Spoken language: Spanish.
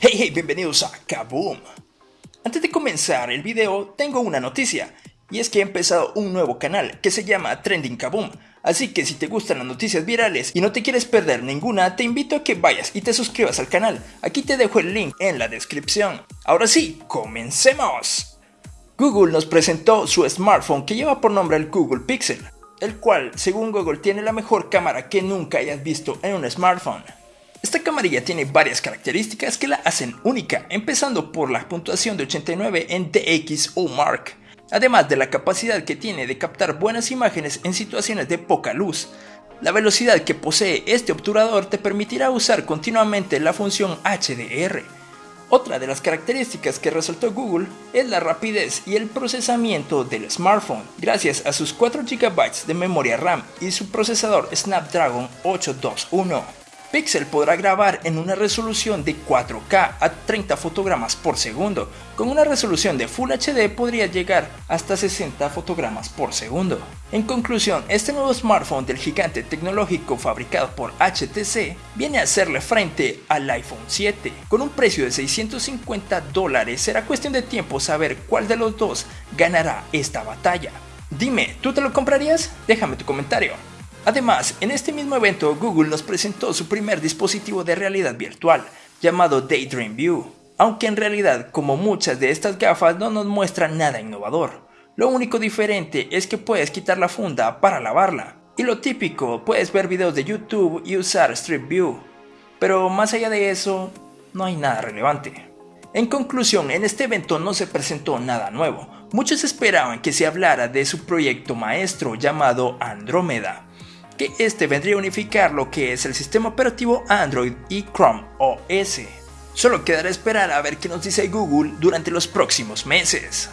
Hey hey, bienvenidos a Kaboom. Antes de comenzar el video, tengo una noticia, y es que he empezado un nuevo canal que se llama Trending Kaboom. Así que si te gustan las noticias virales y no te quieres perder ninguna, te invito a que vayas y te suscribas al canal. Aquí te dejo el link en la descripción. Ahora sí, comencemos. Google nos presentó su smartphone que lleva por nombre el Google Pixel, el cual, según Google, tiene la mejor cámara que nunca hayas visto en un smartphone. Esta camarilla tiene varias características que la hacen única, empezando por la puntuación de 89 en DxO Mark, además de la capacidad que tiene de captar buenas imágenes en situaciones de poca luz. La velocidad que posee este obturador te permitirá usar continuamente la función HDR. Otra de las características que resaltó Google es la rapidez y el procesamiento del smartphone, gracias a sus 4 GB de memoria RAM y su procesador Snapdragon 821. Pixel podrá grabar en una resolución de 4K a 30 fotogramas por segundo. Con una resolución de Full HD podría llegar hasta 60 fotogramas por segundo. En conclusión, este nuevo smartphone del gigante tecnológico fabricado por HTC viene a hacerle frente al iPhone 7. Con un precio de 650 dólares será cuestión de tiempo saber cuál de los dos ganará esta batalla. Dime, ¿tú te lo comprarías? Déjame tu comentario. Además, en este mismo evento Google nos presentó su primer dispositivo de realidad virtual, llamado Daydream View, aunque en realidad como muchas de estas gafas no nos muestran nada innovador. Lo único diferente es que puedes quitar la funda para lavarla. Y lo típico, puedes ver videos de YouTube y usar Street View. Pero más allá de eso, no hay nada relevante. En conclusión, en este evento no se presentó nada nuevo. Muchos esperaban que se hablara de su proyecto maestro llamado Andrómeda, que este vendría a unificar lo que es el sistema operativo Android y Chrome OS. Solo quedará esperar a ver qué nos dice Google durante los próximos meses.